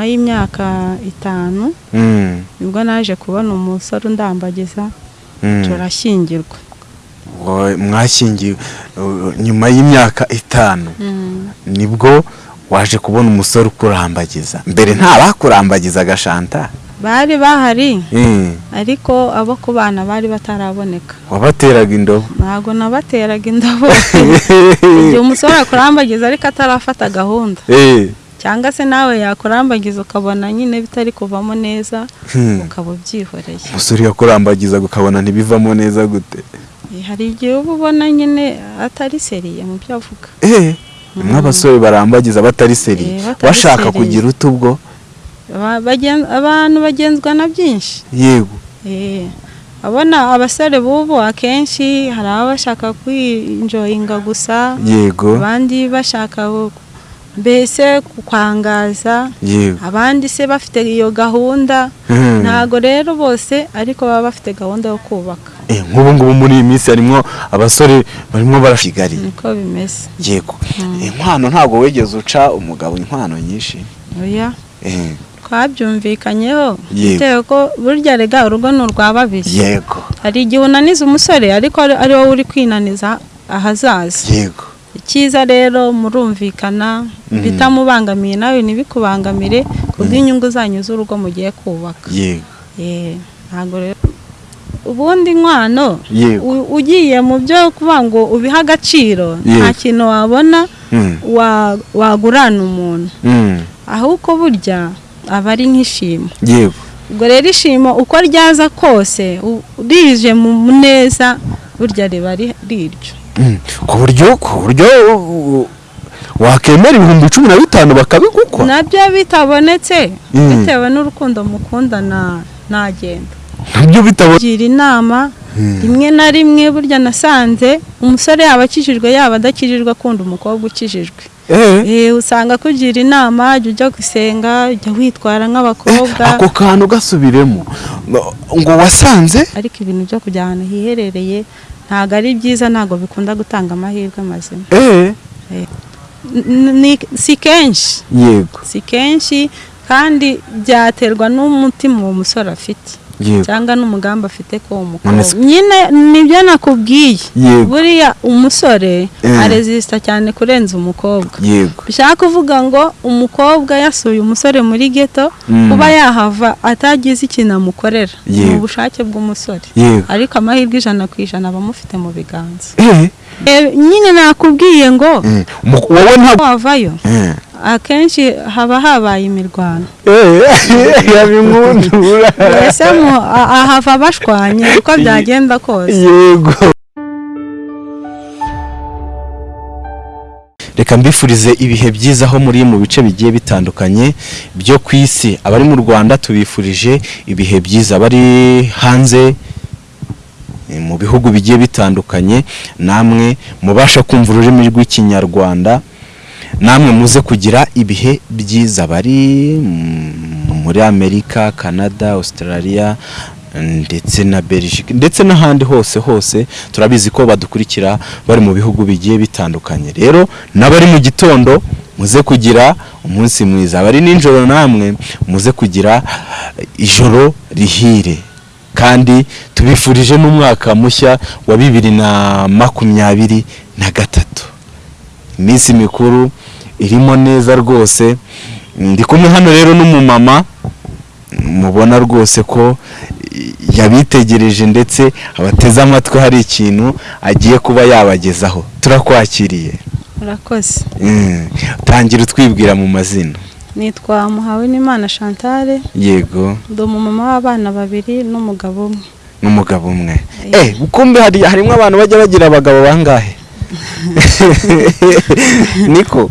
nyuma y'imyaka itanu Mm, ni bwo naje kubona umusore undambagiza turashyingirwa Wowe mwashyingiwe nyuma y'imyaka itanu Mm. ni bwo waje kubona umusore ukurambagiza. Mbere nta bakurambagizaga shanta bari bahari ariko abo ku bana bari bataraboneka. Wabateraga indobo? Ntabwo nabateraga indabo igihe umusore akurambagiza ariko atarafata gahunda. Eh, cyangwa se nawe yakurambagiza ukabona nyine bitari kuvamo neza hmm. ukaba ubyihoreye. Umusore yakurambagizaga ukabona ntibivamo neza gute? Eh, hari igihe uba ubona nyine atari seriye mu byo avuga. Eh, nk'abasore barambagiza batari seri Eh, seriye. kugira ute ubwo? Aba- bagen- abantu bagenzwa na byinshi. Yego. Eh, abona abasore b'ubu akenshi hari ababa bashaka kwinjoyinga gusa yego. abandi bashaka mbese kukwangaza? Abandi se bafite iyo gahunda? Hmm. ntago rero bose ariko baba bafite gahunda yo kubaka. Eh, nk'ubu ngubu muri iyi minsi harimo abasore barimo barashigari niko bimeze. Yego. Inkwano ntabwo wigeze uca umugabo inkwano nyinshi. Eh, twabyumvikanyeho. Bitewe ko burya rega urugo ni urwa babiri. Yego. Hari igihe unaniza umusore ariko ari ari wowe uri kwinaniza ahazaza. Yego. Icyiza rero murumvikana Mhm. bitamubangamiye nawe ntibikubangamire kubw'inyungu zanyu z'urugo mugiye kubaka. Yego. Eh, ntabwo rero. Ubundi nkwano ugiye mu byo kuvuga ngo ubihe agaciro nta kintu wabona Hmm. wa- wagurana umuntu. Hmm. ahubwo burya aba ari nk'ishimo. Yego. Ubwo rero ishimo uko ryaza kose rije mu neza burya riba ri- riryo. Ku buryo ku buryo wakemera ibihumbi cumi na bitanu bakabigukwa. Nabyo bitabonetse. Mm. bitewe n'urukundo mukundana ntagenda na byo bitabona gira inama rimwe na rimwe burya nasanze umusore yaba akijijwe yaba adakijijwe akunda umukobwa ukijijwe. Eh. Eh, usanga akugira inama jya ujya gusenga jya witwara nk'abakobwa. Ako kantu gasubiremo. Ngo wasanze ariko ibintu byo kujya ahantu hiherereye ntabwo ari byiza ntabwo bikunda gutanga amahirwe mazima. Eh? Ni- si kenshi. Yego. Si kenshi kandi byaterwa n'umutima uwo musore afite. Cyangwa n'umugambi afite ko uwo None mukobwa se- nyine ni byo nakubwiye. Buriya umusore Eh. arezisita cyane kurenza umukobwa. Bishaka kuvuga ngo umukobwa yasuye umusore muri geto Mm. kuba yahava atagize ikintu amukorera. Ni ubushake bw'umusore. Ariko amahirwe ijana ku ijana aba amufite mu biganza. Eh, nyine nakubwiye ngo eh, mu- wowe ntabwo wavayo. Eh akenshi haba habaye imirwano. Eh yabinkundura mbese ahava bashwanye uko byagenda kose. Yego. Reka mbifurize ibihe byiza aho muri mu bice bigiye bitandukanye byo ku isi. Abari mu rwanda tubifurije ibihe byiza. Abari hanze eh, mu bihugu bigiye bitandukanye namwe mubasha kumva ururimi rw'ikinyarwanda namwe muze kugira ibihe byiza. Bari muri amerika canada australia ndetse na belgique ndetse n'ahandi hose hose turabizi ko badukurikira bari mu bihugu bigiye bitandukanye. Rero n'abari mu gitondo muze kugira umunsi mwiza. Abari nijoro namwe muze kugira ijoro rihire. Kandi tubifurije n'umwaka mushya wa bibiri na makumyabiri na gatatu. Iminsi mikuru irimo neza rwose. Ndi kumwe hano rero n'umumama mubona rwose ko yabitegereje ndetse abateze amatwi hari ikintu agiye kuba yabagezaho turakwakiriye. Urakoze Mm, tangira utwibwira mu mazina. Nitwa muhawe n'imana chantal yego. Ndi umumama w'abana babiri n'umugabo umwe. N'umugabo umwe. Eh. Kumbe hari harimo abantu bajya bagira abagabo bangahe? Niko?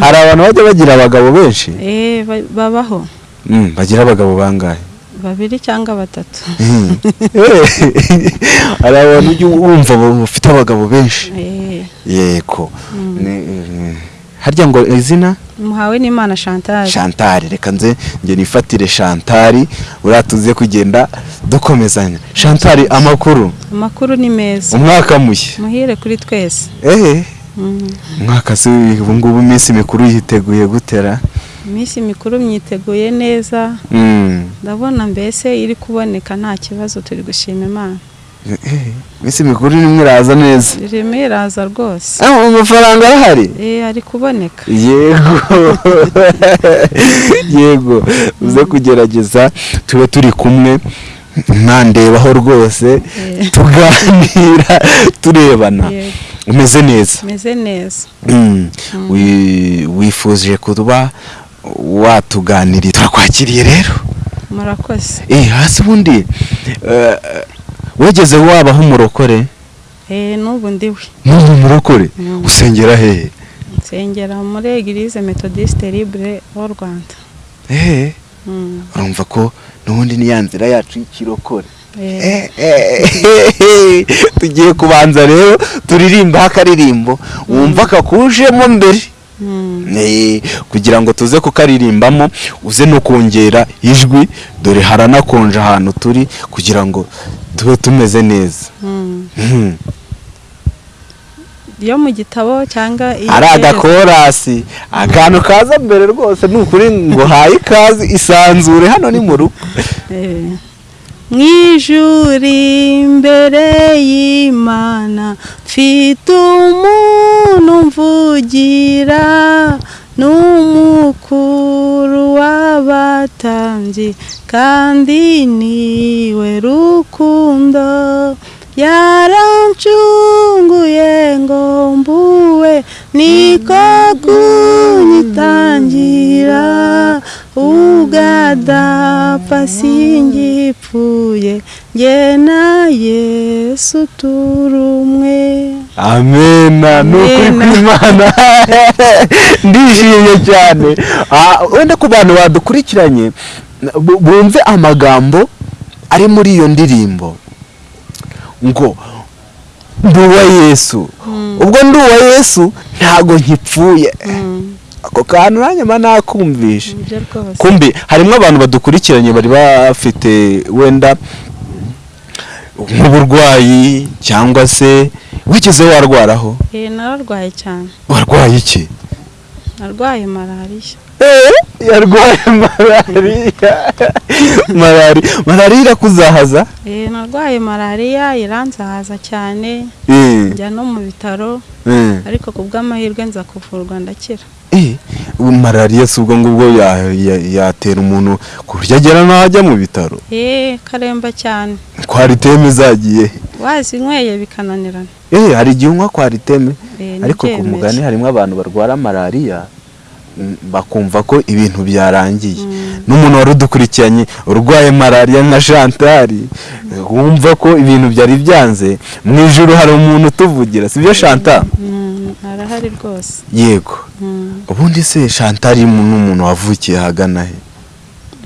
Hari abantu bajya bagira abagabo benshi? Eh, ba- babaho. Mm, bagira abagabo bangahe? Babiri cyangwa batatu. Mm. Eh, hari abantu ujya wumva bafite abagabo benshi? Eh, yego. Mm. Ni- eh, harya ngo izina? Muhawe n'imana chantal. Chantal reka nze njye nifatire Chantal uriya tuze kugenda dukomezanya. Chantal amakuru? Amakuru ni meza. Umwaka mushya. Muhire kuri twese. Eh Mm. umwaka se ubu ngubu iminsi mikuru yiteguye gutera. Iminsi mikuru myiteguye neza. Mm. ndabona mbese iri kuboneka nta kibazo turi gushima imana. Eh, iminsi mikuru nimwe iraza neza. Irimo iraza rwose. Amafaranga arahari? Eh ari kuboneka. Yego. Yego. Uze kugerageza tube turi kumwe ntandebaho rwose Eh. tuganira turebana. Umeze neza. Meze neza. Mm. Wi- wifuje kuba watuganiriye. Turakwakiriye rero. Murakoze. Eh hasi ubundi wigeze wabaho umurokore? Eh n'ubu ndiwe. N'ubu umurokore? Mm. usengera hehe nsengera muri eglise methodiste libre w'u rwanda. Eh? Mm. urumva ko n'ubundi ni ya nzira yacu y'ikirokore. Eh, tugiye kubanza rero turirimba akaririmbo wumva kakujemo mbere? Mm. Kugira ngo tuze kukaririmbamo uze no kongera ijwi dore haranakonje ahantu turi kugira ngo tube tumeze neza. Iyo mu gitabo cyangwa iyo ari agakorasi. Akantu kaza mbere rwose ni ukuri ngo haye ikaze isanzure hano ni mu rugo. Eh. mu ijuri imbere y'imana mfite umuntu mvugira. N'umukuru w'abatambyi kandi ni we rukundo. Yarancunguye ngo mbuwe niko kunyitangira ugadapfa singipfuye njye na yesu turumwe. Amena ni ukuri kw'imana ndishimye cyane. Ah, wenda ku bantu badukurikiranye bu- bumve amagambo ari muri iyo ndirimbo. Ngo ndi uwa yesu ubwo ndi uwa yesu ntago nkipfuye. Mm, ako kantu mba nakumvishe. Kumbi harimo abantu badukurikiranye bari bafite wenda nk'uburwayi cyangwa se wigeze warwaraho? Eh, nararwaye cyane. Warwaye iki? Narwaye malariya yarwaye malariya. Malariya malariya irakuzahaza? Eh, narwaye malariya iranzahaza cyane. Eh, njya no mu bitaro eh, ariko ku bw'amahirwe nza kuvurwa ndakira. Eh, malariya si ubwo ngubwo ya- ya- yatera umuntu ku buryo agera n'aho ajya mu bitaro? Eh karemba cyane. Kwa riteme zagiye wazinyweye bikananirana. Eh hari igihe unywa kwa riteme Eh, ariko ku mugani harimo abantu barwara malariya. Bakumva ko ibintu byarangiye. N'umuntu wari udukurikiranye urwaye malariya nka shantari wumva ko ibintu byari byanze mu ijoro hari umuntu utuvugira sibyo shanta Mm, arahari rwose. Yego. Mm. ubundi se shantari ni umuntu wavukiye ahagana he?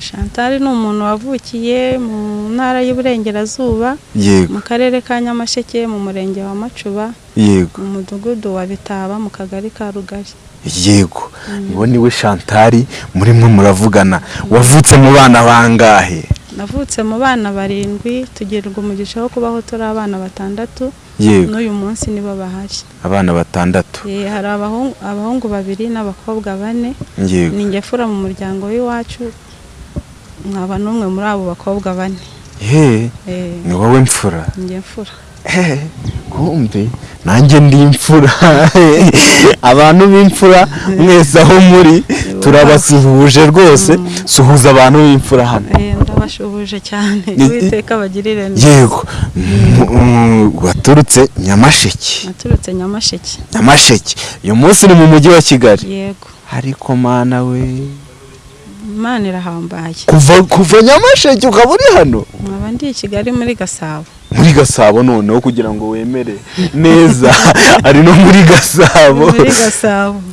Chantal ni umuntu wavukiye mu ntara y'Iburengerazuba yego. mu karere ka Nyamasheke mu murenge wa Macuba mu mudugudu wa Bitaba mu kagari ka Rugari. Yego uwo ni we shantari murimo muravugana. Wavutse mu bana bangahe? Navutse mu bana barindwi tugirirwa umugisha wo kubaho turi abana batandatu. Yego. N'uyu munsi nibo bahari. Abana batandatu. Hari abahungu, babiri n'abakobwa bane. Yego. Ni ngefura mu muryango w'iwacu nkaba n'umwe muri abo bakobwa bane. Ni wowe mfura? Ngefura. Kumbe nanjye ndi imfura abantu b'imfura mwese aho muri turabasuhuje rwose. Suhuza abantu b'imfura hano. Eh, ndabashuhuje cyane. Uwiteka bagirire neza. Yego. Mm, waturutse nyamasheke. Naturutse nyamasheke. Nyamasheke. Uyu munsi ni mu mujyi wa kigali. Yego. Ariko mana we? Imana irahambaye. Kuva nyamasheke ukaba uri hano. Nkaba ndi i kigali muri gasabo. Muri gasabo noneho kugira ngo wemere neza. Ari no muri gasabo.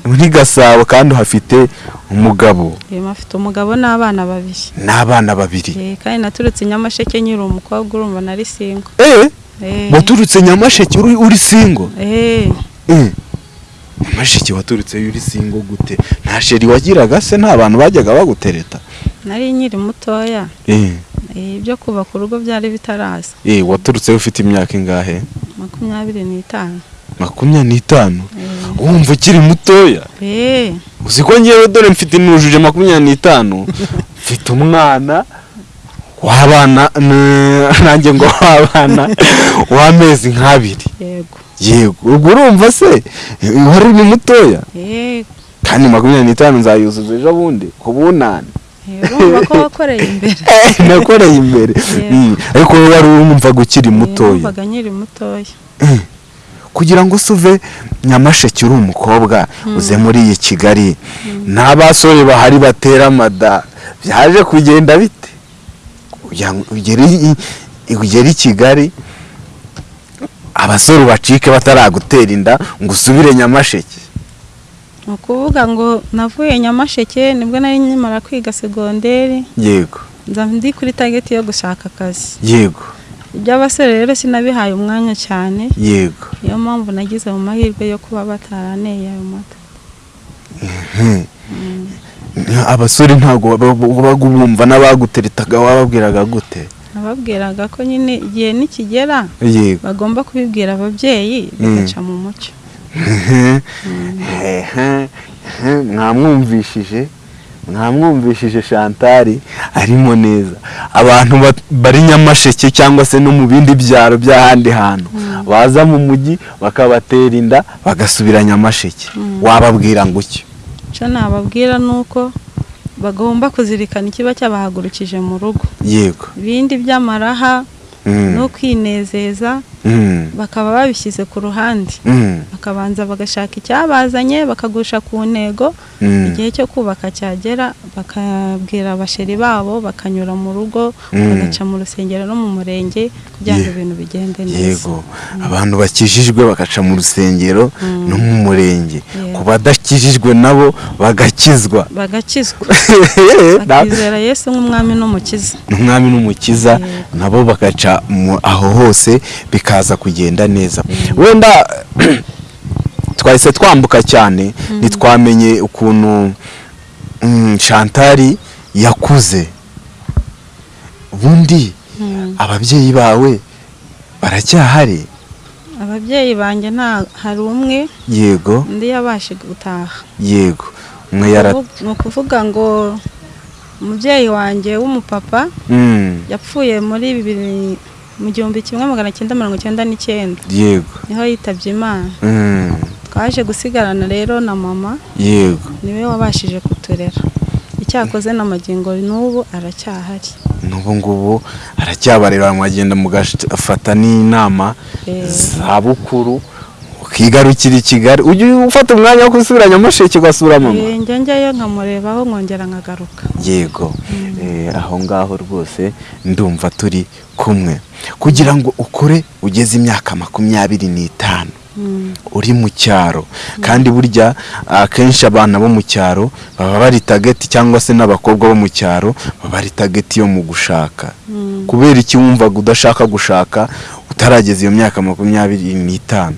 Muri gasabo. Kandi uhafite umugabo. Afite umugabo n'abana babiri. N'abana babiri. Eh, kandi naturutse nyamasheke nyiri umukobwa urumva nari singo eh? Eh, waturutse nyamasheke uri, uri singo nyamasheke waturutse uri singo gute? Nta sheri wagiraga se? Nta bantu bajyaga bagutereta? Nari nkiri mutoya. Eh. Eh, ibyo kubaka urugo byari bitaraza. Eh waturutse ufite imyaka ingahe? Makumyabiri n'itanu. Makumyabiri n'itanu? Wumva ukiri mutoya? Uzi ko ngewe dore mfite nujuje makumyabiri n'itanu? Mfite umwana w'abana nanjye ngo w'abana w'amezi nk'abiri. Yego. Yego ubwo urumva se? Wari uri mutoya Eh, kandi makumyabiri n'itanu nzayuzuza ejo bundi? Ku bunani eh, urumva ko wakoreye imbere. Nakoreye imbere. Yego. Mm, ariko wowe wari wumvaga ukiri Eh, mutoya numvaga nkiri mutoya. Kugira ngo se uve nyamasheke uri umukobwa uze muri iyi kigali. Nta basore bahari batera amada. Byaje kugenda bite? Ugere i kigali. Abasore bacike bataragutera inda ngo usubire nyamasheke ni ukuvuga ngo navuye nyamasheke ni bwo nari nkimara kwiga segonderi yego ndi kuri tageti yo gushaka akazi yego iby'abasore rero sinabihaye umwanya cyane yego niyo mpamvu nagize mu mahirwe yo kuba bataraneye ayo mata abasore ntabwo babaga bumva n'abaguteretaga wababwiraga gute nababwiraga ko nyine igihe nikigera bagomba kubibwira ababyeyi bigaca mu mucyo. Mwamwumvishije mwamwumvishije shantari arimo neza. Abantu ba- bari nyamasheke cyangwa se no mu bindi byaro by'ahandi hantu. Baza mu mujyi bakabatera inda bagasubira nyamasheke. Wababwira ngo icyo icyo nababwira ni uko bagomba kuzirikana ikiba cyabahagurukije mu rugo. Yego. Ibindi by'amaraha Mm, no kwinezeza bakaba babishyize ku ruhande. Mm, bakabanza bagashaka icyabazanye bakagusha ku ntego. Mm. igihe cyo kubaka cyagera bakabwira abasheri babo bakanyura mu rugo Mm. bagaca mu rusengero no mu murenge kugira ngo ibintu bigende neza. yego. Abantu bakijijwe bagaca mu rusengero no mu murenge. Ku badakijijwe nabo bagakizwa. Bagakizwa. Bakizera yesu nk'umwami n'umukiza. Umwami n'umukiza nabo bagaca aho hose bikaza kugenda neza. Wenda twahise twambuka cyane ntitwamenye ukuntu mm, shantari yakuze. Ubundi Mm. ababyeyi bawe baracyahari? Ababyeyi banjye nta hari umwe. Yego. Undi yabashe gutaha. Yego. Umwe yara ni ukuvuga ngo umubyeyi wanjye w'umupapa Mm, yapfuye muri bibiri mu gihumbi kimwe magana cyenda mirongo icyenda n'icyenda. Yego. Niho yitabye imana. Mm, twaje gusigarana rero na mama. Yego. Niwe wabashije kuturera. Icyakoze n'amagingo n'ubu aracyahari. N'ubu ngubu aracyabareba mwagenda mugafata n'inama Eh. za bukuru ukigarukira i kigali. Ujye ufata umwanya wo gusubira nyamasheke ugasura mama Eh, njya njyayo nkamurebaho nkongera nkagaruka. Yego. Eh, aho ngaho rwose ndumva turi kumwe. Kugira ngo ukure ugeze imyaka makumyabiri n'itanu. Mm. uri mu cyaro. Kandi burya akenshi abana bo mu cyaro baba bari tageti cyangwa se n'abakobwa bo mu cyaro baba bari tageti yo mu gushaka. Mm. kubera iki wumvaga udashaka gushaka utarageza iyo myaka makumyabiri n'itanu.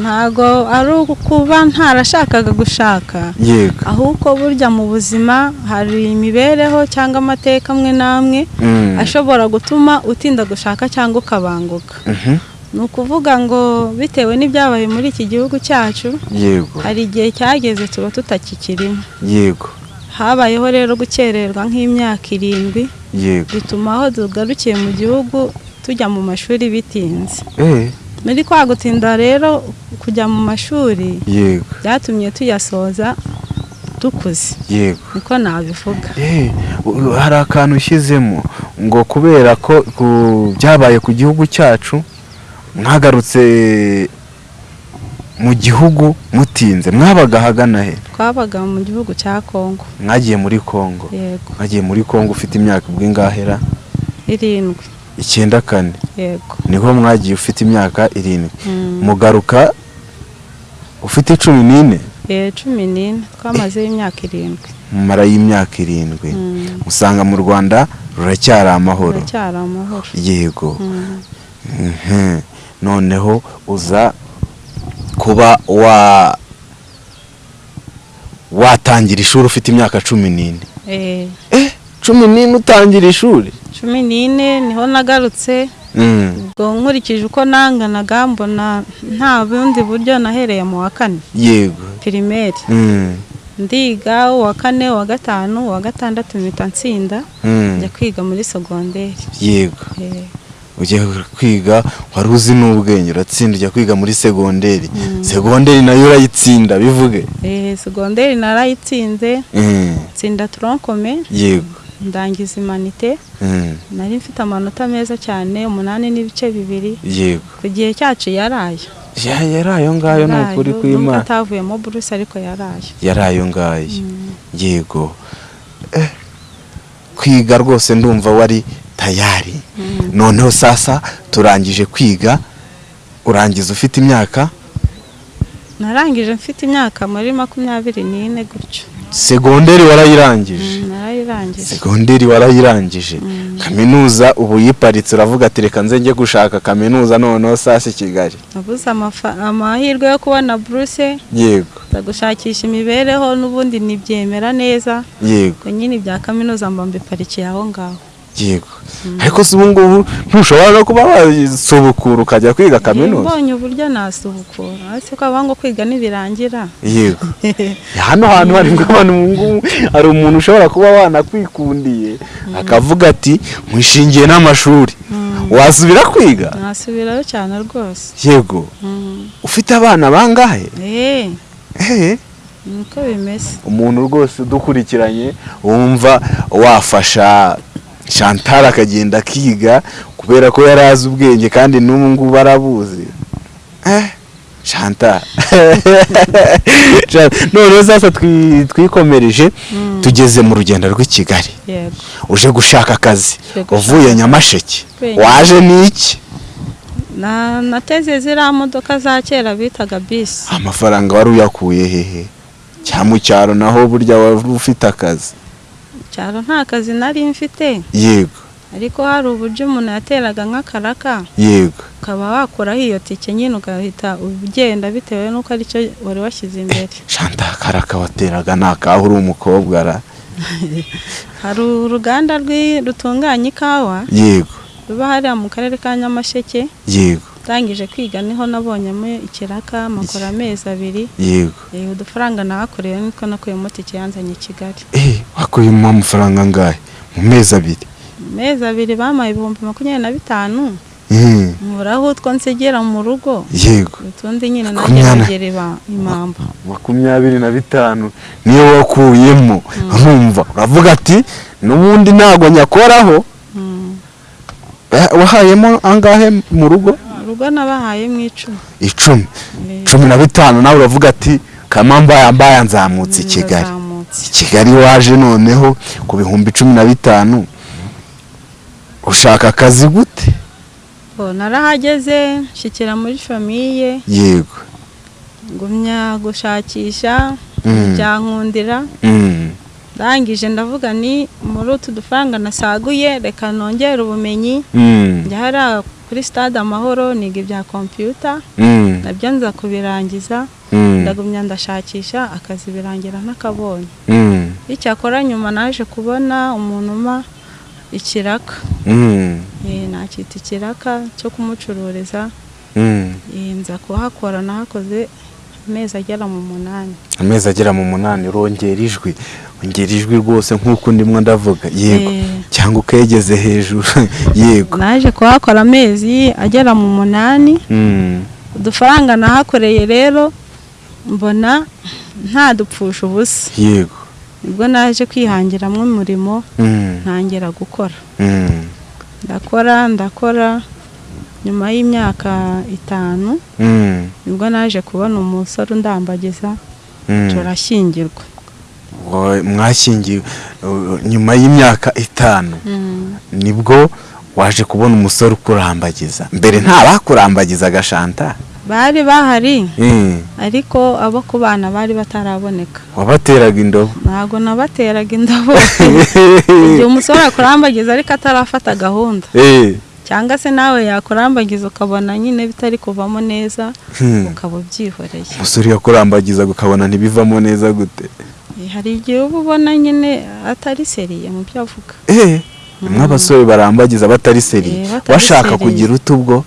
Ntago ari ukuba ntarashakaga gushaka. Yego. Ahubwo burya mu buzima hari imibereho cyangwa amateka amwe n'amwe Mm. ashobora gutuma utinda gushaka cyangwa ukabanguka. Mhm. ni ukuvuga ngo bitewe n'ibyabaye muri iki gihugu cyacu hari igihe cyageze tuba tutakikirimo. Yego. Habayeho rero gukererwa nk'imyaka irindwi yego. bituma aho tugarukiye mu gihugu tujya mu mashuri bitinze. Eh. Muri kwa gutinda rero kujya mu mashuri yego. byatumye tuyasoza dukuze yego. Niko nabivuga. Eh, hari akantu ushyizemo ngo kubera ko byabaye ku gihugu cyacu mwagarutse mu gihugu mutinze. Mwabaga ahagana he? Twabaga mu gihugu cya kongo. Mwagiye muri kongo. Yego. Mwagiye muri kongo ufite imyaka ubw'ingahera irindwi. Icyenda kane. Niho mwagiye ufite imyaka irindwi. Mm. mugaruka ufite cumi n'ine? Eh, cumi n'ine. Twamazeho imyaka irindwi. Mumara y'imyaka irindwi. Mm. usanga mu rwanda ruracyari amahoro. Yego. Mm. Mhm. noneho uza kuba wa watangira ishuri ufite imyaka cumi n'ine? Eh, cumi n'ine utangira ishuri? Cumi n'ine ni ho nagarutse. Mm. ubwo nkurikije uko nanganaga mbona nta bundi buryo nahereye mu wa kane. Yego. Pirimeri. Mm. ndiga uwa kane uwa gatanu uwa gatandatu mpita nsinda Mm. njya kwiga muri segonderi. Yego. Eh, ugiye kwiga wari uzi n'ubwenge uratsinda ujya kwiga muri segonderi. Segonderi na yo urayitsinda bivuge? Eh, segonderi narayitsinze nsinda toronkome yego. Ndangiza imanite. Mm. nari mfite amanota meza cyane umunani n'ibice bibiri. Yego. Ku gihe cyacu yaraye ya yari ayo ngayo ni ukuri Yaraye, kw'imana atavuyemo buruse ariko yaraye yari ayo ngayo. Mm. yego. Eh, kwiga rwose ndumva wari tayari. Mm. noneho sasa turangije kwiga. Urangiza ufite imyaka? Narangije mfite imyaka muri makumyabiri n'ine gutyo. Segonderi warayirangije. Narayirangije segonderi warayirangije. Mm. kaminuza ubu yiparitse uravuga ati reka nze njye gushaka kaminuza noneho sasa i kigali. Amafa- amahirwe yo kubona buruse yego. Gushakisha imibereho n'ubundi nibyemera neza. Yego. Nyine ibya kaminuza mba mbiparikiye aho ngaho. Yego. Ariko si ubu ngubu ntushobora no kuba wasubukura ukajya kwiga kaminuza. Mbonye uburyo nasubukura. Ariko ko ngo kwiga nibirangira yego. Hano hantu hari abantu ubu ngubu hari umuntu ushobora kuba wanakwikundiye akavuga ati nkwishingiye n'amashuri. Mm. wasubira kwiga? Nasubirayo cyane rwose. Yego. Mm. ufite abana bangahe? Eh, ehe niko bimeze. Umuntu rwose udukurikiranye wumva wafasha Chantal akagenda akiga kubera ko yari azi ubwenge kandi n'ubu ngubu arabuzi eh Chantal. Noneho sasa twi- twikomereje Mm. tugeze mu rugendo rw'i Kigali. Uje gushaka akazi. Uvuye Nyamasheke. Waje n'iki na nateze ziriya modoka za kera bitaga bisi. Amafaranga wari uyakuye hehe. Cyangwa mu cyaro naho burya wari ufite akazi. Cyaro nta kazi nari mfite. Yego. Ariko hari uburyo umuntu yateraga nk'akaraka. Yego. Ukaba wakuraho iyo tike nyine ugahita ugenda bitewe n'uko ari cyo wari washyize imbere. Chantal karaka wateraga ni akaho uri umukobwa ra hari uruganda rutunganya ikawa. Yego. Ruba hariya mu karere ka nyamasheke. Yego. Ndangije kwiga ni ho nabonyemo ikiraka makora amezi abiri. Yego. Udufaranga nahakoreye nitwo nakuyemo tike yanzanye i kigali eh wakuyemo amafaranga angahe mu mezi abiri? Mu mezi abiri bampaye ibihumbi makumyabiri na bitanu. Nkuraho utwo nsigera mu rugo? Yego. Utundi nyine iba- impamba. Makumyabiri na bitanu. Niyo wakuyemo. Urumva? Uravuga ati n'ubundi ntabwo nyakoraho. Mm. Eh, wahayemo angahe mu rugo? Urugo nabahaye mu icumi. Icumi. Eh, cumi na bitanu nawe uravuga ati kamambaya mbaya nzamutse i kigali. ndazamutse. i kigali waje noneho ku bihumbi cumi na bitanu. Ushaka akazi gute? Narahageze nshyikira muri famiye yego. Ngumya gushakisha Mm. byankundira Mm, ndangije ndavuga ni muri utu dufaranga nasaguye reka nongere ubumenyi. Mm, njya hariya kuri stade amahoro niga ibya kompiyuta mm, na byo nza kubirangiza mm, ndagumya ndashakisha akazi birangira ntakabonye mm, icyakora nyuma naje kubona umuntu uma ikiraka. Eh, nakita ikiraka cyo kumucururiza. Eh, nza kuhakora nahakoze amezi agera mu munani. Amezi agera mu munani urongera ijwi. Ongera ijwi rwose nk'uko ndimo ndavuga. Yego. Eh, cyangwa ukegeze hejuru. Yego. Naje kuhakora amezi agera mu munani. Mm, udufaranga nahakoreye rero mbona ntadupfusha ubusa. Yego. Nibwo naje kwihangiramo umurimo Mm, ntangira gukora. Mm, ndakora ndakora. Nyuma y'imyaka itanu mm, ni bwo naje kubona umusore undambagiza mm. turashyingirwa. Mwashyingiwe nyuma y'imyaka itanu ni bwo waje kubona umusore ukurambagiza. Mbere nta bakurambagizaga shanta. Bari bahari ariko abo ku bana bari bataraboneka. Wabateraga indobo? Ntabwo nabateraga indobo. Igihe umusore akurambagiza ariko atarafata gahunda. Eh, cyangwa se nawe yakurambagiza ukabona nyine bitari kuvamo neza hmm. ukaba ubyihoreye. Umusore yakurambagizaga ukabona ntibivamo neza gute? Eh, hari igihe uba ubona nyine atari seriye mu byo avuga. Eh, bamwe abasore barambagiza batari seri Eh, bashaka seriye. kugira utu ubwo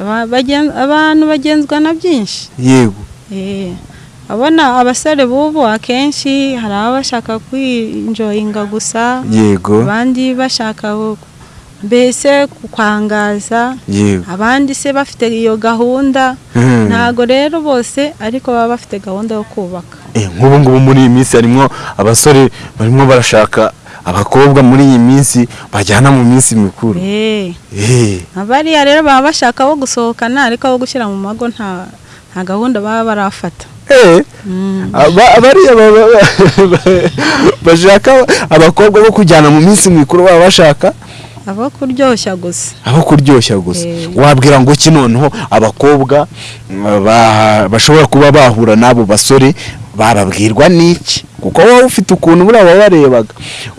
Aba- bagen- abantu bagenzwa na byinshi. Yego. Eh, abona abasore b'ubu akenshi hari ababa bashaka kwinjoyinga gusa yego. abandi bashaka mbese kwangaza yego. Abandi se bafite iyo gahunda? Hmm. ntago rero bose ariko baba bafite gahunda yo kubaka. Eh, nk'ubu ngubu muri iyi minsi harimo abasore barimo barashaka abakobwa muri iyi minsi bajyana mu minsi mikuru. Eh, Eh, abariya rero baba bashaka abo gusohokana ariko abo gushyira mu mago nta gahunda baba barafata. Eh, Mm. aba- bariya bashaka abakobwa bo kujyana mu minsi mikuru baba bashaka abo kuryoshya gusa. Aho kuryoshya gusa. Eh. wabwira ngo iki noneho abakobwa ba- bashobora kuba bahura n'abo basore bababwirwa n'iki? Kuko wowe ufite ukuntu buriya wabarebaga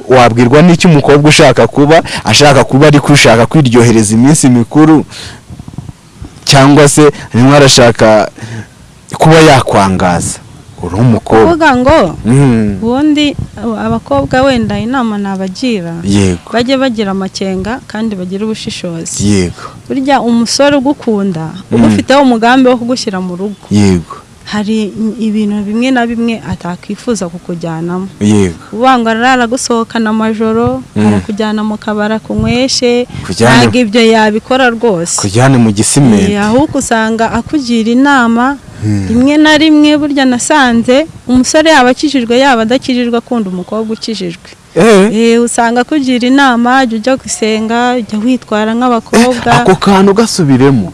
wabwirwa n'iki umukobwa ushaka kuba ashaka kuba ariko ushaka kwiryohereza iminsi mikuru? Cyangwa se arimo arashaka kuba yakwangaza? Uri umukobwa. Ngo Mm, ubundi abakobwa wenda inama nabagira. Yego. Bajye bagira amakenga kandi bagire ubushishozi. Yego. Burya umusore ugukunda Mm. ugufiteho umugambi wo kugushyira mu rugo. Yego. Hari ibintu bimwe na bimwe atakwifuza kukujyanamo. Yego. Uvuga ngo arara gusohokana amajoro Mm. arakujyana mu kabara kunyweshe Kujyana- ntabwo ibyo yabikora rwose. Kujyane mu gisimenti. Ahubwo usanga akugira inama Hmm. Rimwe na rimwe burya nasanze umusore yaba akijijwe yaba adakijijwe akunda umukobwa ukijijwe. Eh. Eh, usanga akugira inama jya ujya gusenga jya witwara nk'abakobwa. Ako kantu gasubiremo.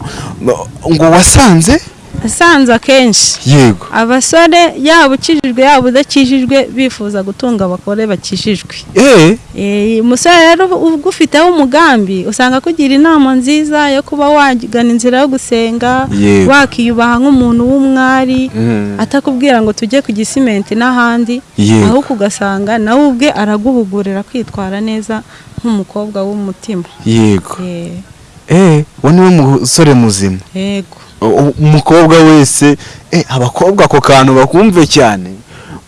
Ngo wasanze asanze akenshi. Yego. Abasore yaba ukijijwe yaba udakijijwe bifuza gutunga abagore bakijijwe. Eh. Eh, umusore rero ugufiteho umugambi usanga akugira inama nziza yo kuba wagana inzira yo gusenga wakiyubaha nk'umuntu w'umwari Mm. atakubwira ngo tujye ku gisimenti n'ahandi ahubwo ugasanga nawe ubwe araguhugurira kwitwara neza nk'umukobwa w'umutima. Yego. Eh, eh uwo ni we musore muzima. Yego. Umukobwa wese eh abakobwa ako kantu bakumve cyane.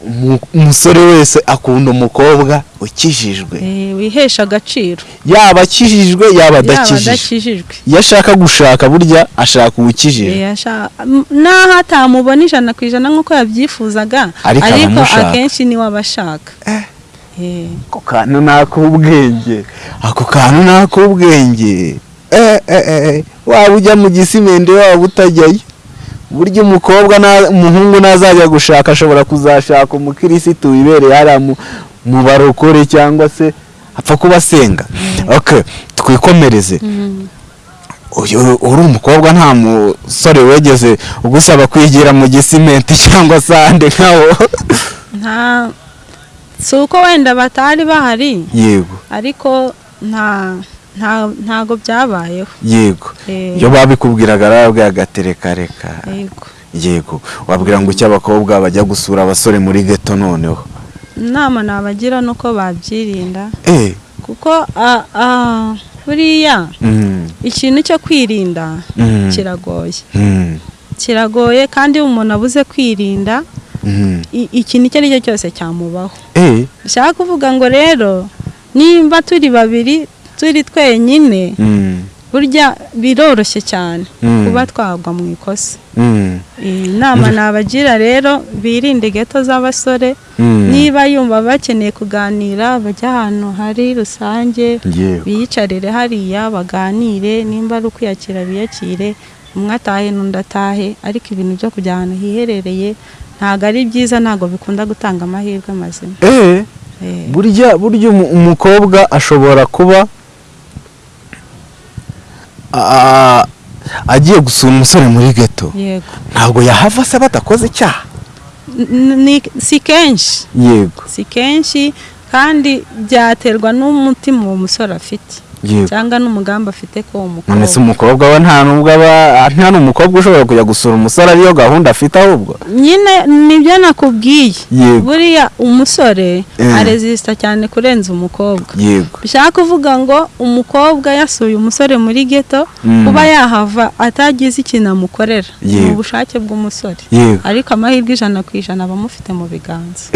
Umu- umusore wese akunda umukobwa ukijijwe. Eh, wihesha agaciro. Yaba akijijwe yaba adakijijwe. iyo ashaka gushaka burya ashaka uwukijijwe Eh, naho atamubona ijana ku ijana nk'uko yabyifuzaga Ariko akenshi ni we aba ashaka. Eh, ako kantu ni ak'ubwenge ako kantu ni ak'ubwenge eh, eh, eh, waba ujya mu gisimende waba utajyayo? Burya umukobwa na- umuhungu nazajya gushaka ashobora kuzashaka umukirisitu wibereye hariya mu- barokore cyangwa se apfa kuba asenga twikomereze. Uri umukobwa nta musore wegeze ugusaba kwigira mu gisimenti cyangwa se ahandi nkawo nta si uko wenda batari bahari. Yego. Ariko nta ntago byabayeho. Yego. Eh, iyo babikubwiraga arababwira agatereka reka. Yego. Yego. Wabwira ngo icyo abakobwa bajya gusura abasore muri geto noneho? Inama nabagira ni uko babyirinda. Eh. Kuko buriya mm, ikintu cyo kwirinda mm, kiragoye. Mm, kiragoye kandi iyo umuntu abuze kwirinda ikintu icyo ari cyo cyose cyamubaho. Eh. Bishaka kuvuga ngo rero nimba turi babiri turi twenyine. Mm, burya biroroshye cyane Mm. kuba twagwa mu ikosa. Mm, iyi nama nabagira rero birinde geto z'abasore. Niba yumva bakeneye kuganira bajya ahantu hari rusange biyicarire hariya baganire nimba ari ukwiyakira biyakire. Umwe atahe n'undi atahe ariko ibintu byo kujya ahantu hiherereye ntabwo ari byiza ntabwo bikunda gutanga amahirwe mazima. Eh Eh, burya burya umu- umukobwa ashobora kuba agiye gusura umusore muri geto ntabwo yahava se badakoze icyaha. Si kenshi. Yego. Si kenshi kandi byaterwa n'umutima uwo musore afite. Cyangwa n'umugambi afite ko uwo none se mukobwa umukobwa we nta nubwo aba nta n'umukobwa ushobora kujya gusura umusore ariyo gahunda afite ahubwo. Nyine ni byo nakubwiye. Buriya umusore Eh. arezisita cyane kurenza umukobwa. Bishaka kuvuga ngo umukobwa yasuye umusore muri geto Mm. kuba yahava atagize ikintu amukorera. Ni ubushake bw'umusore. Ariko amahirwe ijana ku ijana aba amufite mu biganza.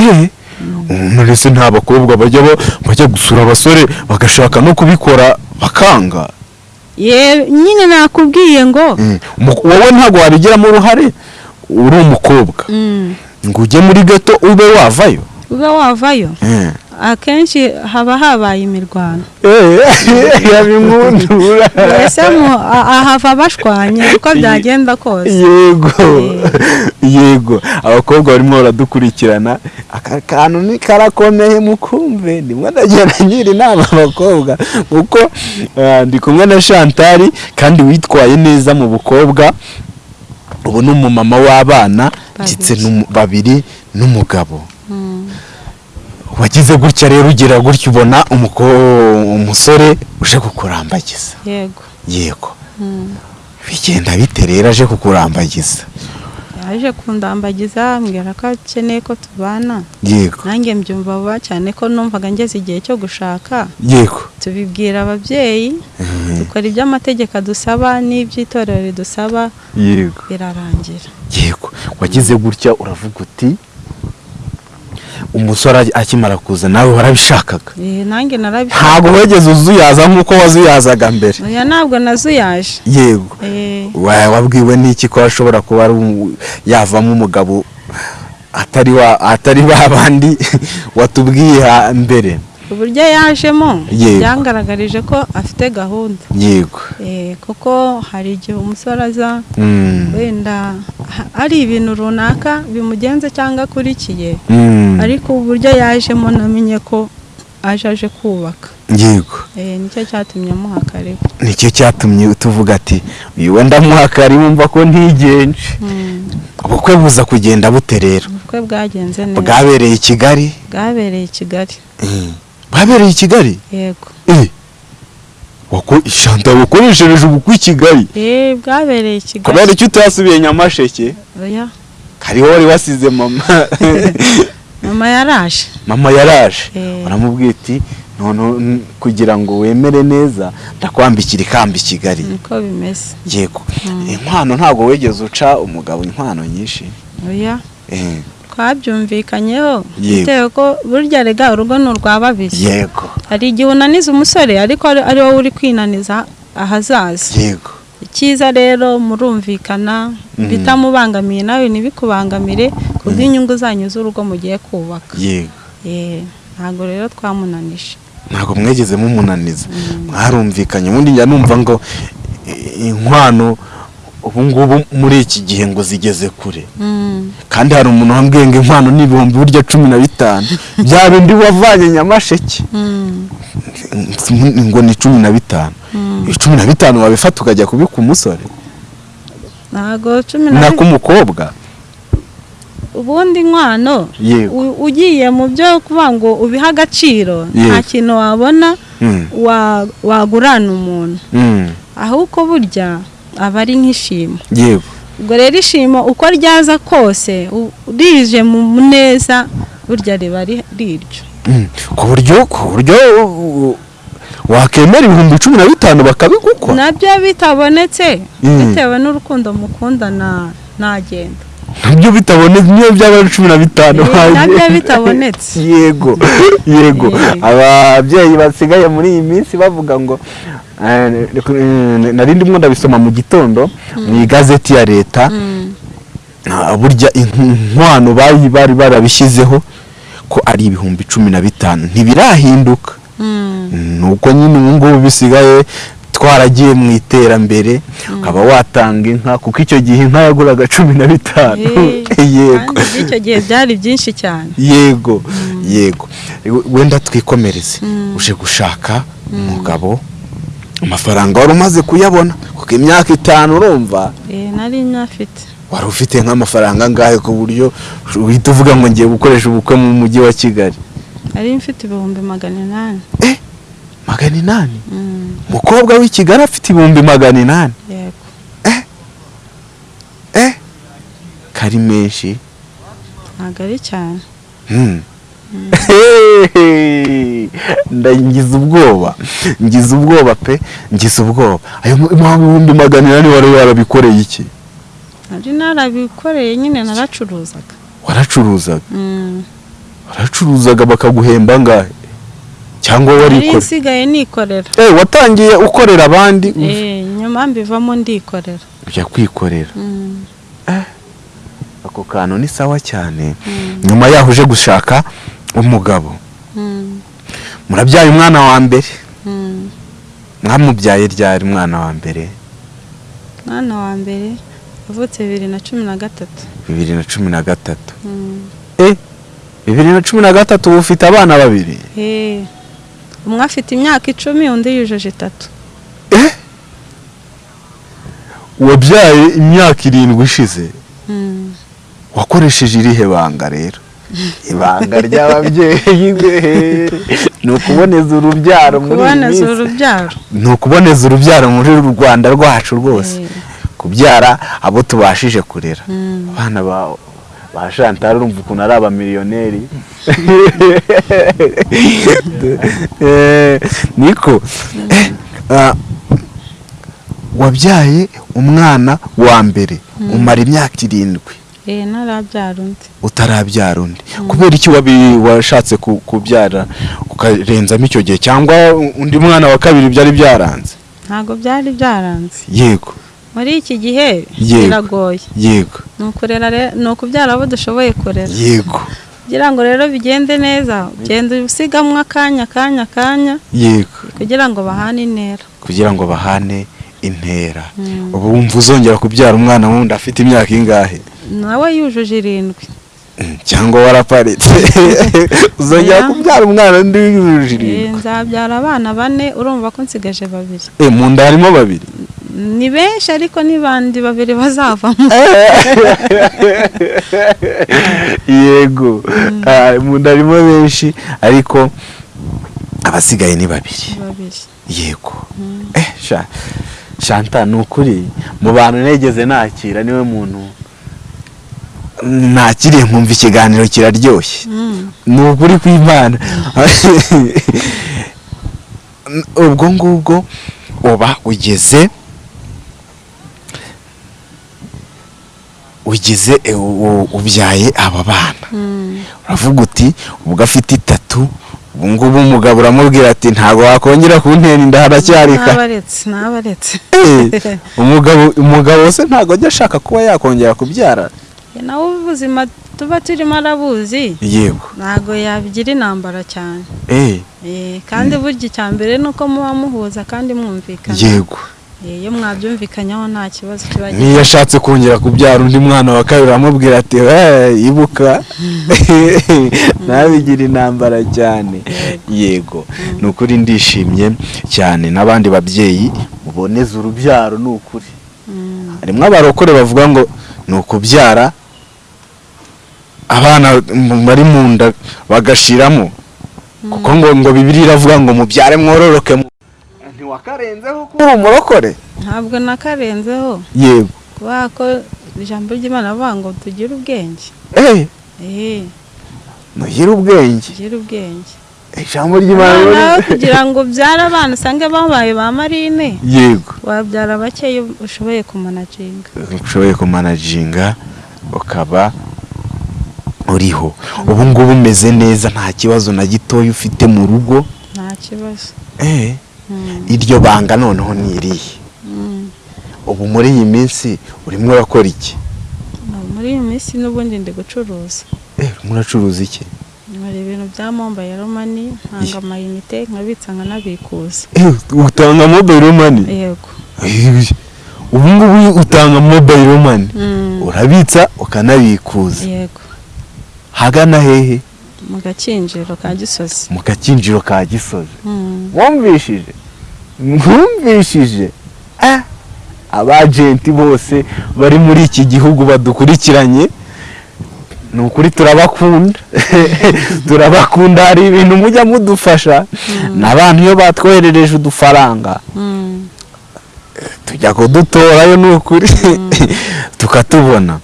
None se nta bakobwa bajya ba- bajya gusura abasore bagashaka no kubikora bakanga. Nyine nakubwiye ngo Mm. Wowe ntabwo wabigiramo uruhare? Uri umukobwa. Mm, ngo ujye muri geto ube wavayo. Ube wavayo. Eh. Akenshi haba habaye imirwano. Yabinkundura mbese ahava bashwanye uko byagenda kose. Yego. Yego. Abakobwa barimo baradukurikirana. Aka kantu ni karakomeye mukumve. Ndimo ndagenda ngira inama abakobwa kuko ah, ndi kumwe na Chantal kandi witwaye neza mu bukobwa. Ubu ni umumama w'abana ndetse babiri n'umugabo. Mm, wagize gutya rero ugira gutya ubona umuko- umusore uje kukurambagiza. Yego. Yego. Mm. bigenda bite rero aje kukurambagiza? Yaje kundambagiza ambwira ko akeneye ko tubana. Yego. Nanjye mbyumva vuba cyane ko numvaga ngeze igihe cyo gushaka. Yego. Tubibwira ababyeyi dukora ibyo amategeko adusaba n'iby'itorero ridusaba. Yego. Birarangira. Yego. Wagize gutya uravuga uti umusore aki- akimara kuza nawe warabishakaga. Eh, ntabwo wigeze uzuyaza nk'uko wazuyazaga mbere. Oya ntabwo nazuyaje. Yego. Eh, Wa- wabwiwe n'iki ko ashobora kuba yavamo umugabo atari wa atari ba bandi watubwiye mbere? Uburyo yajemo. Byangaragarije ko afite gahunda. Yego. Eh, kuko hari igihe umusore aza Mm. wenda ari ibintu runaka bimugenze cyangwa akurikiye Mm. ariko uburyo yajemo namenye ko aje aje kubaka. Yego. Eh, ni cyo cyatumye amuha karibu. Nicyo cyatumye tuvuga ati uyu wenda muhakari wumva ko ntigenje. Ubukwe buza kugenda bute rero? Ubukwe bwagenze neza. Bwabereye i kigali? Bwabereye i kigali. Mm. bwabereye i kigali? Yego. Eh. Ishanta wakoreshereje ubukwe i kigali Eh, bwabereye i kigali kubera icyo utasubiye nyamasheke oya. Kariho wari wasize mama. Mama yaraje. Mama yaraje. Eh. uramubwira iti none n- kugira ngo wemere neza ndakwambikira ikamba i kigali. Niko bimeze. Yego. Inkwano ntabwo wigeze uca umugabo inkwano nyinshi. Oya. Eh. Twabyumvikanyeho. Bitewe ko burya rega urugo ni urwa babiri. Yego. Hari igihe unaniza umusore ariko ari wowe uri kwinaniza ahazaza. Yego. Icyiza rero murumvikana Mhm. bitamubangamiye nawe ntibikubangamire ku bw'inyungu zanyu z'urugo mugiye kubaka. Yego. Eh, ntabwo rero twamunanije. Ntabwo mwegeze mumunaniza. Mwarumvikanye ubundi njya numva ngo eh, inkwano ubu ngubu muri iki gihe ngo zigeze kure. Mm, kandi hari umuntu wambwiye ngo inkwano ni ibihumbi burya cumi na bitanu. Bya bindi wavanye nyamasheke. Ngo ni cumi na bitanu. Mm. cumi na bitanu wabifata ukajya kubika umusore? Ntabwo cumi na n'ak'umukobwa ubundi inkwano u- ugiye mu byo kuvuga ngo ubihe agaciro nta kintu wabona Mm, wa- wagurana umuntu. Ahubwo burya aba ari nk'ishimo yego. Ubwo rero ishimo uko ryaza kose rije mu muneza burya riba ri- riryo. Mm, ku buryo ku buryo wakemera ibihumbi cumi na bitanu bakabigukwa. Nabyo bitabonetse. Mm. bitewe n'urukundo mukundana ntagenda na byo bitabonetse niyo byaba ari cumi na bitanu na byo bitabonetse. Yego yego. Ababyeyi basigaye muri iyi minsi bavuga ngo eh, eh, nari ndimo ndabisoma mu gitondo mu igazeti ya leta Mm, Ah, burya inkwano bari bari barabishyizeho ko ari ibihumbi cumi na bitanu. Ntibirahinduka. Mm, nuko nyine ubu ngubu bisigaye twaragiye mu iterambere ukaba watanga inka kuko icyo gihe inka yaguraga cumi na bitanu. Eh, yego. icyo gihe byari byinshi cyane. Yego yego. We- wenda twikomereze. Mm. uje gushaka umugabo amafaranga wari umaze kuyabona. Kuko imyaka itanu urumva. Eh, nari nyafite wari ufite nk'amafaranga angahe ku buryo uhita uvuga ngo ngiye gukoresha ubukwe mu mujyi wa kigali? Nari mfite ibihumbi magana inani. Magana inani. Mm, umukobwa w'i kigali afite ibihumbi magana inani. Yego. Eh? Kari menshi. Ntabwo ari cyane. Hmm. ngize ubwoba. Ngize ubwoba pe. Ngize ubwoba. Ayo mu- mu bihumbi magana inani wari warabikoreye iki? Nari narabikoreye nyine naracuruzaga. Waracuruzaga? Mm, waracuruzaga bakaguhemba angahe cyangwa nari warikora nsigaye nikorera. Eh, watangiye ukorera abandi Eh, nyuma mbivamo ndikorera. ujya kwikorera. Mm, ako kantu ni sawa cyane. Mm, nyuma yaho uje gushaka umugabo. Mm, murabyaye umwana wa mbere? Mwamubyaye ryari umwana wa mbere? Mwana wa mbere yavutse bibiri na cumi na gatatu. Bibiri na cumi na gatatu. Eh bibiri na cumi na gatatu uba ufite abana babiri? Eh, umwe afite imyaka icumi undi yujuje itatu. Eh? Wabyaye imyaka irindwi ishize. Mm. wakoresheje irihe banga rero? Ibanga ry'ababyeyi be. Ni ukuboneza urubyaro muri iyi minsi. ni ukuboneza urubyaro muri uru rwanda rwacu rwose. Eh, kubyara abo tubashije kurera. Mm. abana ba ba Chantal urumva ukuntu ari abamiliyoneri. Eh, niko Eh, ah, wabyaye umwana wa mbere umara imyaka irindwi. Eh, utarabyara undi. Kubera iki washatse ku- kubyara ukarenzamo icyo gihe cyangwa undi mwana wa kabiri byari byaranze? Ntabwo byari byaranze. Yego. Muri iki gihe biragoye. Yego. Ni ukurera re- ni ukubyara abo dushoboye kurera. Yego. Kugira ngo rero bigende neza ugenda usigamo akanya akanya akanya. Yego. Kugira ngo bahane intera. Kugira ngo bahane intera. Mm. ubu wumva uzongera kubyara umwana wundi afite imyaka ingahe? Nawe yujuje irindwi. Mm, cyangwa waraparitse. Uzongera kubyara umwana undi wujuje Eh, irindwi nzabyara abana bane urumva ko nsigaje babiri. Eh, mu nda harimo babiri? Ni benshi ariko n'ibandi babiri bazavamo. Yego. Ah, mu nda harimo benshi ariko abasigaye ni babiri. Yego. Eh sha shanta ni ukuri mu bantu negeze nakira ni we muntu nakiriye nkumva ikiganiro kiraryoshye. Mm. ni ukuri kw'imana. Ubwo ngubwo uba ugeze ugize eh, ubyaye aba bana. Uravuga uti ubwo afite itatu ubu ngubu umugabo uramubwira ati ntabwo wakongera kuntera inda haracyari kare nabaretse nabaretse. Eh, umugabo umugabo se ntabwo ajya ashaka kuba yakongera kubyara. Nawe ubuzima tuba turimo arabuzi. Yego. Ntabwo yabigira intambara cyane. Eh kandi burya icya mbere ni uko muba muhuza kandi mwumvikana. Yego. Iyo mwabyumvikanyaho nta kibazo kiba gihari. niyo ashatse kongera kubyara undi mwana wa kabiri aramubwira ati "Eh, ibuka. Ntabigira intambara cyane. Yego. Ni ukuri ndishimye cyane n'abandi babyeyi muboneza urubyaro ni ukuri Mm. harimo abarokore bavuga ngo ni ukubyara abana bari mu nda bagashiramo. Kuko ngo ngo bibiri iravuga ngo mubyare mwororoke mu ntiwakarenzeho kuba uri umurokore? Ntabwo nakarenzeho. Yego. Kubera ko ijambo ry'imana avuga ngo tugire ubwenge. Eh? Eh, mugire ubwenge. Tugire ubwenge. Ijambo ry'imana kugira ngo ubyare abana usange babaye ba marine. Yego. Wabyara bakeya ushoboye kumanaginga. Ushoboye kumanajinga ukaba uriho. Ubu ngubu umeze neza nta kibazo na gitoya ufite mu rugo. Nta kibazo. Eh? Iryo banga noneho ni irihe mm. ubu muri iyi minsi urimo urakora iki? Muri iyi minsi n'ubundi ndi gucuruza. Eh urimo uracuruza iki? Hari ibintu bya mobayiro mani ntanga amayinite nkabitsa nkanabikuza. Eh utanga mobile money? Yego. Eh, ubu ngubu utanga mobile money? Mm, urabitsa ukanabikuza. Yego. Hagana hehe? Mu gakinjiro ka gisozi. Mu gakinjiro ka gisozi. Mm, mwumvishije? Mwumvishije? Eh? Abajenti bose bari muri iki gihugu badukurikiranye? Ni ukuri turabakunda. Turabakunda hari ibintu mujya mudufasha. N'abantu iyo batwoherereje udufaranga mm, tujya kudutorayo ni ukuri. Tukatubona.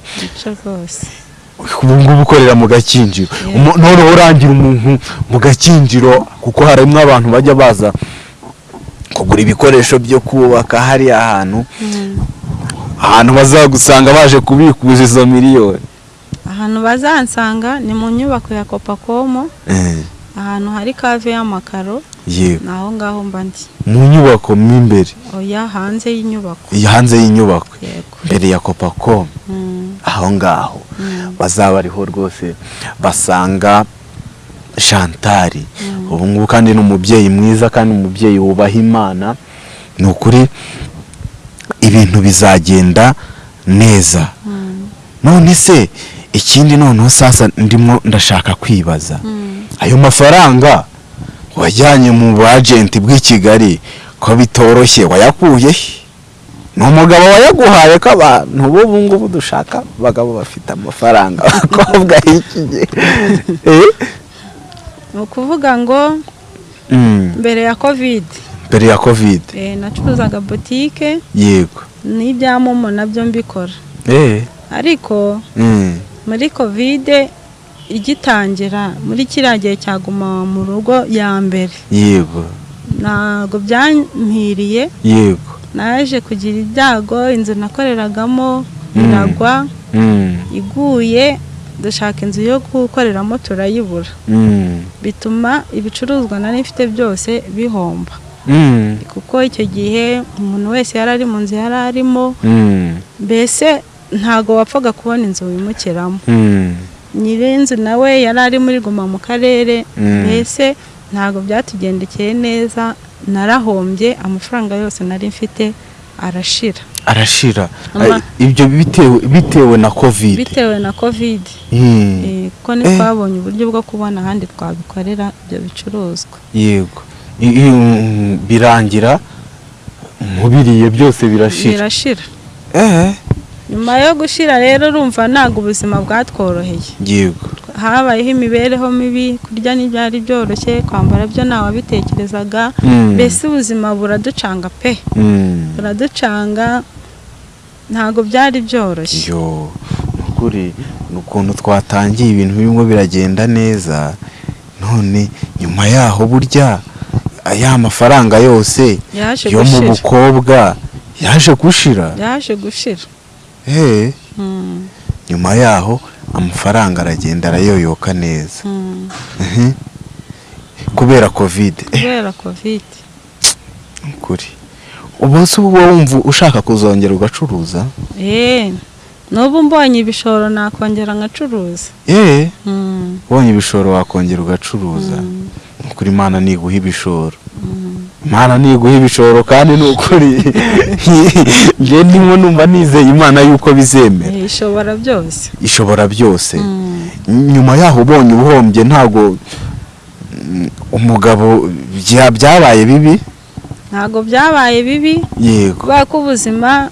Ubu ngubu ukorera mu gakinjiro noneho urangira umuntu mu gakinjiro kuko harimo abantu bajya baza kugura ibikoresho byo kubaka hariya hantu. Mm, ahantu bazagusanga baje kubikuza izo miliyoni. Ahantu bazansanga ni mu nyubako ya kopakomo Eh, ahantu hari kave y'amakaro yego. ni aho ngaho mba ndi. Mu nyubako mo imbere. Oya hanze y'inyubako. Hanze y'inyubako. Mbere ya kopacom Mm, aho ngaho. Mm, bazaba ariho rwose basanga shantari mm. ubu ngubu kandi ni umubyeyi mwiza kandi umubyeyi wubaha imana. Ni ukuri ibintu bizagenda neza. None se ikindi noneho sasa ndimo ndashaka kwibaza. Mm. Ayo mafaranga wajyanye mu bajenti bw'i kigali ko bitoroshye wayakuye ni umugabo wayaguhaye ko abantu b'ubu ngubu dushaka abagabo bafite amafaranga. Abakobwa y'iki gihe. Eh? ni ukuvuga ngo Mm, mbere ya kovide mbere ya kovide eh, nacuruzaga botike yego. N'ibya momo na byo mbikora. Eh, ariko mm, muri kovide igitangira muri kiriya gihe cyaguma mu rugo ya mbere. Yego. Ntabwo byampiriye yego. Naje kugira ibyago inzu nakoreragamo iragwa Mm, iguye dushaka inzu yo gukoreramo turayibura. Mm, bituma ibicuruzwa nari mfite byose bihomba. Mm, kuko icyo gihe umuntu wese yari ari mu nzu yari arimo mm, mbese ntago wapfaga kubona inzu wimukiramo. Mm, nyir'inzu nawe yari ari muri guma mu karere. Mm. mbese ntago byatugendekeye neza narahombye amafaranga yose nari mfite arashira. Arashira. Ibyo bitewe na kovide bitewe na kovide Eh, kuko ntitwabonye uburyo bwo kubona ahandi twabikorera ibyo bicuruzwa. Yego. Mm, birangira mubiriye byose birashira. Birashira. Eh. Nyuma yo gushira rero urumva ntabwo ubuzima bwatworoheye yego. Habayeho imibereho mibi kurya ntibyari byoroshye kwambara byo ntawabitekerezaga Mm, mbese ubuzima buraducanga pe? Mm. buraducanga ntabwo byari byoroshye. Yo nukuri ni ukuntu twatangiye ibintu birimo biragenda neza. None nyuma yaho burya ya mafaranga yose yo mu bukobwa yaje gushira. Yaje gushira. Nyuma yaho amafaranga aragenda arayoyoka neza. Mm. Mhm. kubera kovide eh. Kubera kovide kuri ubu se uba wumva ushaka kuzongera ugacuruza? Eee n'ubu mbonye ibishoro nakongera nkacuruza eh. Mm, ubonye ibishoro wakongera ugacuruza. Ukuri imana niguha ibishoro. Imana niguha ibishoro kandi ni ukuri. Njye ndimo numva nizeye imana yuko bizemera. Eh, ishobora byose. Ishobora byose. Mm. nyuma yaho ubonye ubuhombye ntabwo mm, umugabo bya- byabaye bibi? Ntabwo byabaye bibi. Yego. Kubera ko ubuzima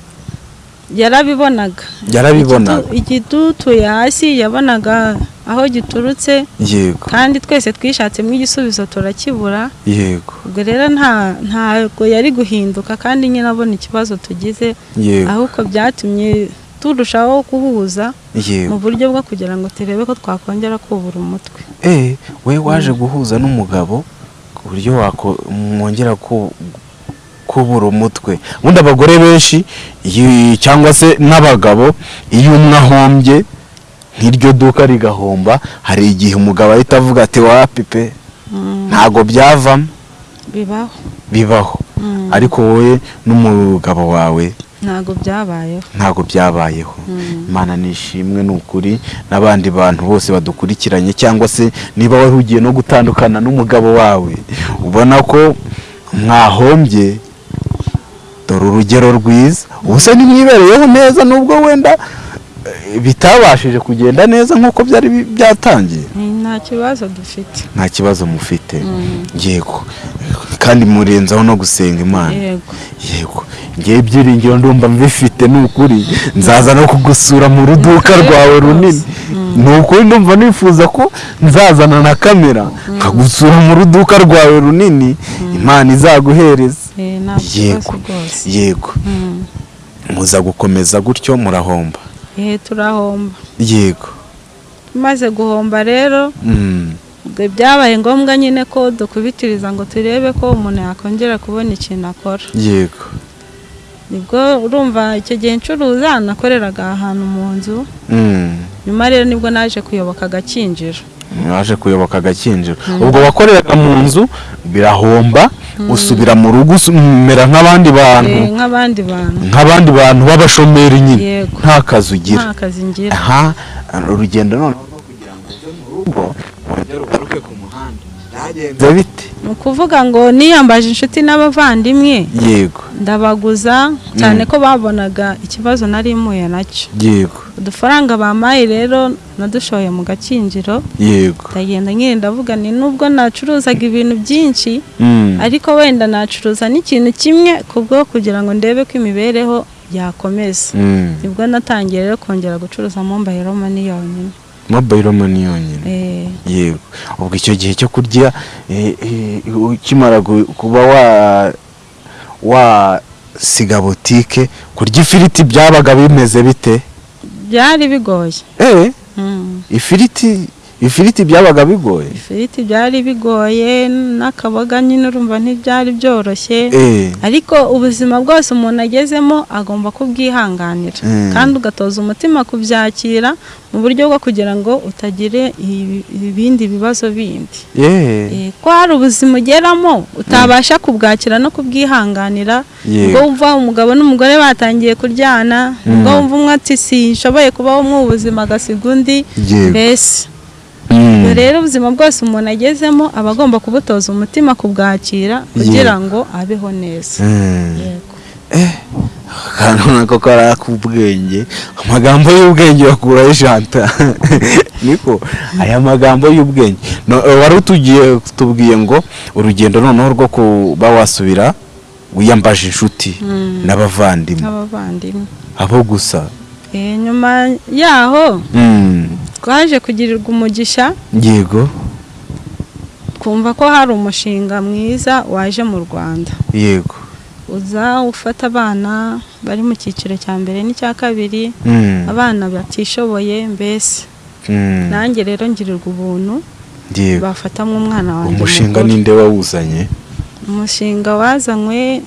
yarabibonaga. Yarabibonaga. Igitutuye hasi yabonaga aho giturutse. Yego. Kandi twese twishatsemo igisubizo turakibura. Yego. Ubwo rero nta ntabwo yari guhinduka kandi nyine abona ikibazo tugize. Yego. Ahubwo byatumye turushaho guhuza mu buryo bwo kugira ngo turebe ko twakongera kubura umutwe. Eh we waje guhuza n'umugabo ku buryo wako mwongera ku kubura umutwe. Ubundi abagore benshi cyangwa se n'abagabo iyo umwe ahombye nk'iryo duka rigahomba hari igihe umugabo ahita avuga ati wapi pe Mm, ntago byavamo. Bibaho. Bibaho. Mm, ariko wowe n'umugabo wawe ntabwo byabayeho. ntago byabayeho. Mm. imana nishimwe ni ukuri. N'abandi bantu bose badukurikiranye cyangwa se niba wari ugiye no gutandukana n'umugabo wawe ubona ko mwahombye dore urugero rwiza. Ubu se nimwibereyeho neza nubwo wenda bitabashije kugenda neza nk'uko byari byatangiye. Mm, nta kibazo dufite. Nta kibazo mufite. Mm, yego. Kandi murenzaho no gusenga imana. Yego. Ngewe ibyiringiro ndumva mbifite ni ukuri. Nzaza no kugusura mu ruduka rwawe runini. Ni ukuri ndumva nifuza ko nzazana na kamera nkagusura mu ruduka rwawe runini. Imana izaguhereza Eh, yego. yego. Mm. muza gukomeza gutyo murahomba. Eh, turahomba. Yego. Tumaze guhomba rero Mm, byabaye ngombwa nyine ko dukubitiriza ngo turebe ko umuntu yakongera kubona ikintu akora. Yego. Nibwo urumva icyo gihe ncuruza nakoreraga ahantu mu nzu. Mm, nyuma rero ni bwo naje kuyoboka agakinjiro waje kuyoboka agakinjiro ubwo wakoreraga mu nzu birahomba usubira mu rugo umera nk'abandi bantu. Eh, nk'abandi bantu. Nk'abandi bantu b'abashomeri nyine. Nta kazi ugira. Aha urugendo none rwo kugira ngo uve mu rugo wongere ugaruke ku byagenze bite? Ni ukuvuga ngo niyambaje inshuti n'abavandimwe. Yego. Ndabaguza cyane ko babonaga ikibazo nari mpuye na cyo. Yego. Udufaranga bampaye rero nadushoye mu gakinjiro. Yego. Ndagenda nyine ndavuga ni nubwo nacuruzaga ibintu byinshi Mm. ariko wenda nacuruza n'ikintu kimwe kubwo kugira ngo ndebe ko imibereho yakomeza. Mm. ni bwo natangiye rero kongera gucuruza mobayiro mani yonyine. Mobile money yonyine. Eh, yego. Ubwo icyo gihe cyo kurya eh, eh, ukimara kuba wa wasiga butike kurya ifiriti byabaga bimeze bite? Byari bigoye. Eh? Mm. ifiriti ifiriti byabaga bigoye? Ifiriti byari bigoye n'akaboga nyine urumva ntibyari byoroshye. Eh. Ariko ubuzima bwose umuntu agezemo agomba kubwihanganira. Mm. kandi ugatoza umutima kubyakira mu buryo bwo kugira ngo utagire ibi- ibindi bibazo bindi. Eh. Eh, ko hari ubuzima ugeramo utabasha kubwakira no kubwihanganira ubwo wumva umugabo n'umugore batangiye kuryana ubwo wumva umwe ati sinshoboye kubaho mu ubuzima agasiga undi. Mbese Mm. Rero ubuzima bwose umuntu agezemo aba agomba kubutoza umutima kubwakira kugira ngo abeho neza. Mm. yego. Akantu nako kari ak'ubwenge amagambo y'ubwenge bakuraho ijanta. Niko? Aya magambo y'ubwenge. Eh, wari utugiye tubwiye ngo urugendo noneho rwo kuba wasubira wiyambaje inshuti Mm. n'abavandimwe. Abo gusa. Eh, nyuma yaho Mm. Twaje kugirirwa umugisha yego. twumva ko hari umushinga mwiza waje mu rwanda. Yego. Uza ufata abana bari mu cyiciro cya mbere n'icya kabiri Mm. abana batishoboye mbese. Mm. nanjye rero ngirirwa ubuntu bafatamo umwana wanjye umushinga ninde wawuzanye? Umushinga wazanywe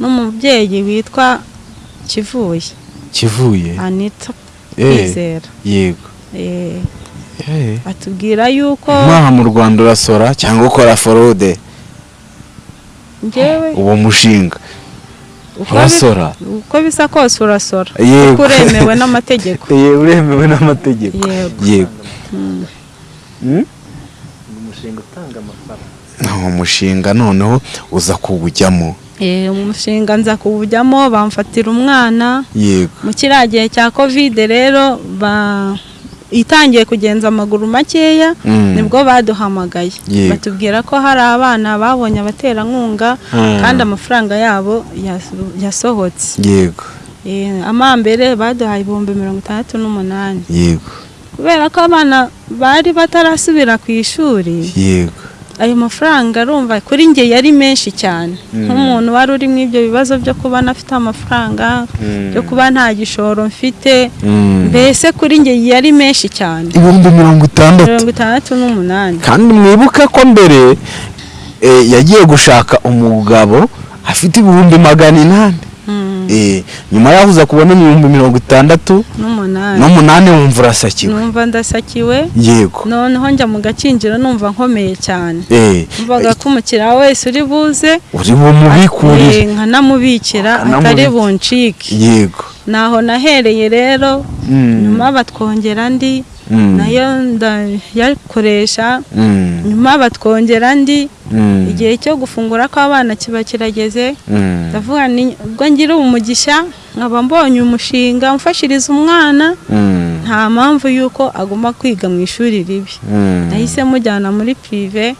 n'umubyeyi witwa kivuye. Kivuye? Anita Eh, kwizera. yego. Atubwira yuko nkaha mu rwanda urasora cyangwa ukora forode uwo mushinga. Urasora. uko bisa kose urasora. Yego. kuko uremewe n'amategeko. Uremewe n'amategeko. Yego. yego. Mm. Mm? umushinga utanga amafaranga. Uwo mushinga noneho uza kuwujyamo. Eh, umushinga nza kuwujyamo bamfatira umwana. Yego. Mu kiriya gihe cya kovide rero ba itangiye kugenza amaguru makeya Mm. ni bwo baduhamagaye. Batubwira ko hari abana babonye abaterankunga Mm. kandi amafaranga yabo yaso- yasohotse. Yego. Amambere baduhaye ibihumbi mirongo itandatu n'umunani. Yego. Kubera ko abana bari batarasubira ku ishuri yego. Ayo mafaranga arumva kuri njye yari menshi cyane. Nk'umuntu wari uri mu ibyo bibazo byo kuba ntafite amafaranga byo kuba nta gishoro mfite Mm. mbese kuri njye yari menshi cyane. Ibihumbi mirongo itandatu. Mirongo itandatu n'umunani. Kandi mwibuke ko mbere eh, yagiye gushaka umugabo afite ibihumbi magana inani. Mm, nyuma yaho uza kubona ibihumbi mirongo itandatu n'umunani. wumva urasakiwe. Numva ndasakiwe. Yego. Noneho njya mu gakinjiro numva nkomeye cyane. Eh, numvaga ko umukiriya wese uri buze. Uri bumubikurire eh, nkanamubikira Akanamubikira. atari buncike. Yego. Naho nahereye rero Mm. nyuma batwongera andi. Na yo ndayakoresha nyuma batwongera andi igihe cyo gufungura kw'abana kiba kirageze. ndavuga ni ubwo ngira umugisha nkaba mbonye umushinga umfashiriza umwana. nta mpamvu y'uko agomba kwiga mu ishuri ribi. nahise mujyana muri pirive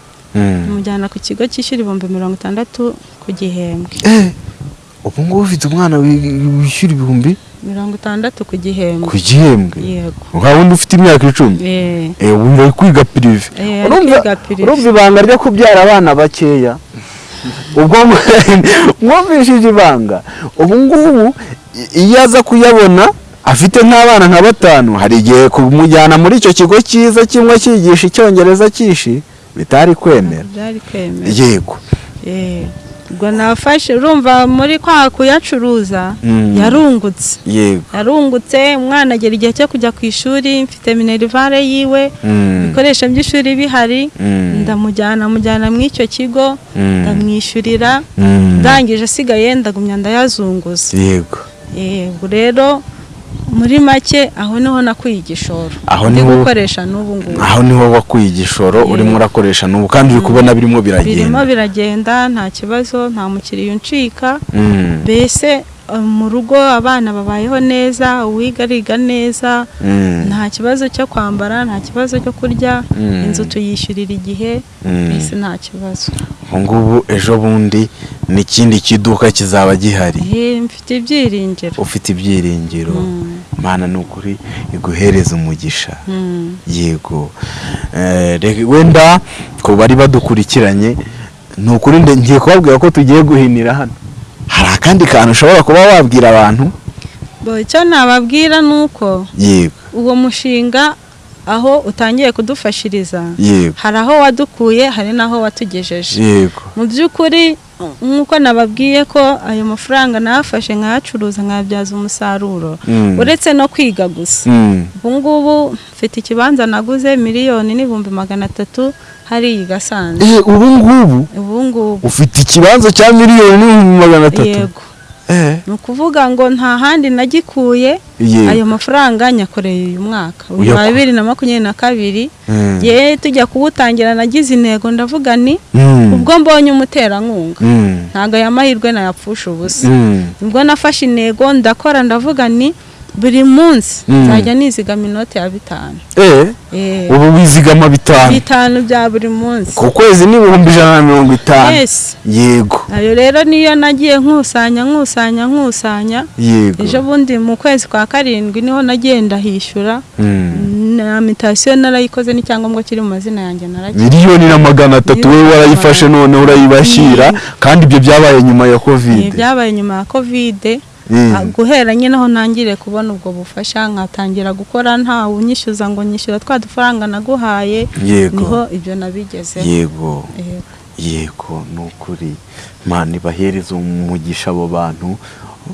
mujyana ku kigo cyishyura ibihumbi mirongo itandatu ku gihembwe. Eh, ubu ngubu ufite umwana wi- wishyura ibihumbi? Mirongo itandatu ku gihembwe. Ku gihembwe? Nka wundi ufite imyaka icumi? Eh, wumva uri kwiga pirive urumva ibanga ryo kubyara abana bakeya. Ubwo mwumvishije ibanga. Ubu ngubu iyo aza kuyabona afite nk'abana nka batanu hari igihe kumujyana muri icyo kigo cyiza kimwe cyigisha icyongereza cyishi bitari kwemera. Yego. Ubwo nafashe urumva muri kwa kuyacuruza Mm. yarungutse yego yarungutse umwana agera igihe cyo kujya ku ishuri mfite minerivare yiwe Mm. ibikoresho by'ishuri bihari Mm. ndamujyana mujyana mu icyo kigo ndamwishyurira ndangije asigaye ndagumya ndayazunguza yego rero muri make aho ni ho nakuye igishoro. Aho niho- gukoresha n'ubu ngubu. aho ni ho wakuye igishoro urimo urakoresha n'ubu. Kandi uri kubona birimo birimo biragenda biragenda nta kibazo nta mukiriya uncika. Mm. mbese mu rugo abana babayeho neza uwiga ariga neza Mm. nta kibazo cyo kwambara nta kibazo cyo kurya Mm. inzu tuyishyurira igihe Mm. mbese nta kibazo ubu ngubu ejo bundi n'ikindi kiduka kizaba gihari mfite ibyiringiro ufite ibyiringiro Mm. mana ni ukuri iguhereza umugisha Mm. yego Eh, wenda ku bari badukurikiranye ni ukuri ngiye kubabwira ko tugiye guhinira hano hari akandi kantu ushobora kuba wabwira abantu? Icyo nababwira ni uko yego. uwo mushinga aho utangiye kudufashiriza yego. hari aho wadukuye hari n'aho watugejeje. Yego. Mu by'ukuri nk'uko nababwiye ko ayo mafaranga nayafashe nkayacuruza nkayabyaza umusaruro. Mm. uretse no kwiga gusa. Mm. ubu ngubu mfite ikibanza naguze miliyoni n'ibihumbi magana atatu hariya i gasanze. Eh, ubu ngubu? Ubu ngubu. Ufite ikibanza cya miliyoni n'ibihumbi magana atatu? Yego. Ni ukuvuga ngo nta handi nagikuye ayo mafaranga nyakoreye uyu mwaka. Uyu wa bibiri na makumyabiri na kabiri. Mm. ye tujya kuwutangira nagize intego ndavuga ni Mm. ubwo mbonye umuterankunga. Mm. ntabwo aya mahirwe nayapfusha ubusa. Ubwo nafashe intego ndakora ndavuga ni buri munsi. Mm. nzajya nizigama inoti ya bitanu. Eh, Eh, ubu wizigama bitanu. Bitanu bya buri munsi. Ku kwezi ni ibihumbi ijana na mirongo itanu. Yes. Yego. Ayo rero niyo nagiye nkusanya nkusanya nkusanya. Yego. Ejo bundi mu kwezi kwa karindwi ni ho nagiye ndahishyura Mm. na mitasiyo narayikoze n'icyangombwa kiri mu mazina yanjye naragiye. Miliyoni na magana atatu. Wowe warayifashe none urayibashyira. Mm. kandi ibyo byabaye nyuma ya kovide byabaye nyuma ya kovide guhera nyine aho ntangiriye kubona ubwo bufasha nkatangira gukora nta unyishyuza ngo nyishyura twa dufaranga naguhaye ni ho ibyo nabigezeho. Yego. Yego. yego ni ukuri mani bahereza umugisha abo bantu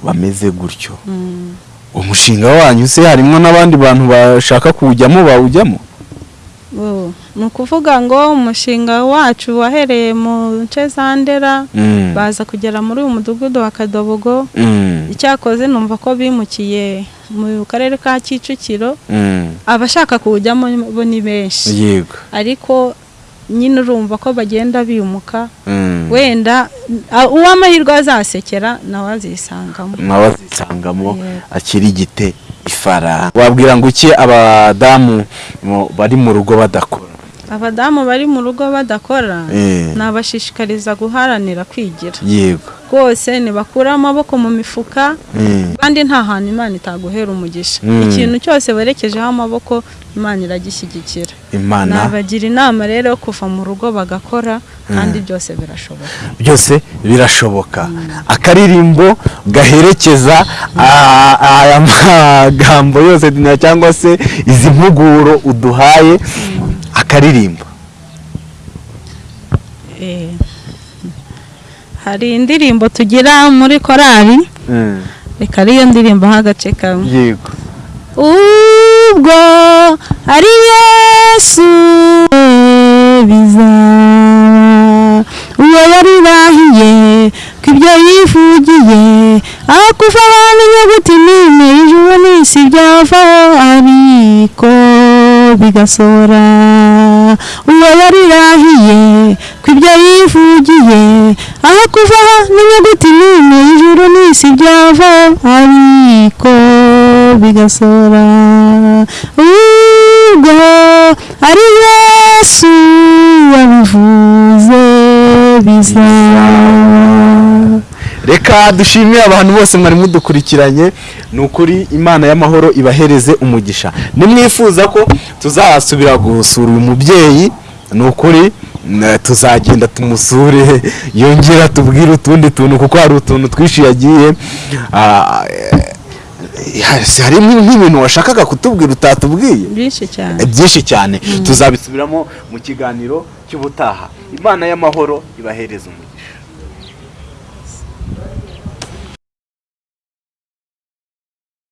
bameze gutyo. Mm. umushinga wanyu se harimo n'abandi bantu bashaka kuwujyamo bawujyamo? Ni ukuvuga ngo umushinga wacu wahereye mu nce za ndera Mm. baza kugera muri uyu mudugudu wa kadobogo Mm. icyakoze numva ko bimukiye mu karere ka kicukiro Mm. abashaka kuwujyamo bo ni benshi yego ariko nyine urumva ko bagenda bimuka wenda uw'amahirwe azasekera nawe azisangamo nawe azisangamo Yego. akirigite ifaranga wabwira ngo iki abadamu mu- bari mu rugo badakora? Abadamu bari mu rugo badakora Eh, nabashishikariza guharanira kwigira. Yego. Rwose ntibakure amaboko mu mifuka Mm. kandi nta hantu imana itaguhera umugisha. Mm. ikintu cyose werekejeho amaboko imana iragishyigikira imana. Nabagira inama rero kuva mu rugo bagakora kandi byose birashoboka. Byose birashoboka. Akaririmbo gaherekeza aya magambo yose cyangwa se izi mpuguro uduhaye akaririmbo. Eh, hari indirimbo tugira muri korali. Reka ariyo ndirimbo nk'agace kamwe. Yego. Ubwo ari yesu bizaba uwo yarirahiye ko ibyo yivugiye akuvaho n'inyuguti n'imwe ijuru n'isi byavaho ariko bigasohora uwo yarirahiye ko ibyo yivugiye aho kuvaho n'inyuguti n'imwe ijuru n'isi byavaho ariko bigasohora ubwo ari yesu wabivuze bizaba reka dushimire abantu bose mwari mudukurikiranye. Ni ukuri imana y'amahoro ibahereze umugisha. Nimwifuza ko tuzasubira gusura uyu mubyeyi. Ni ukuri tuzagenda tumusure yongera tubwire utundi tuntu kuko hari utuntu twinshi yagiye ah, eh, hari nk'ibintu washakaga kutubwira utatubwiye. Byinshi cyane. Byinshi cyane. Tuzabisubiramo mu kiganiro cy'ubutaha. Imana y'amahoro ibahereza umugisha.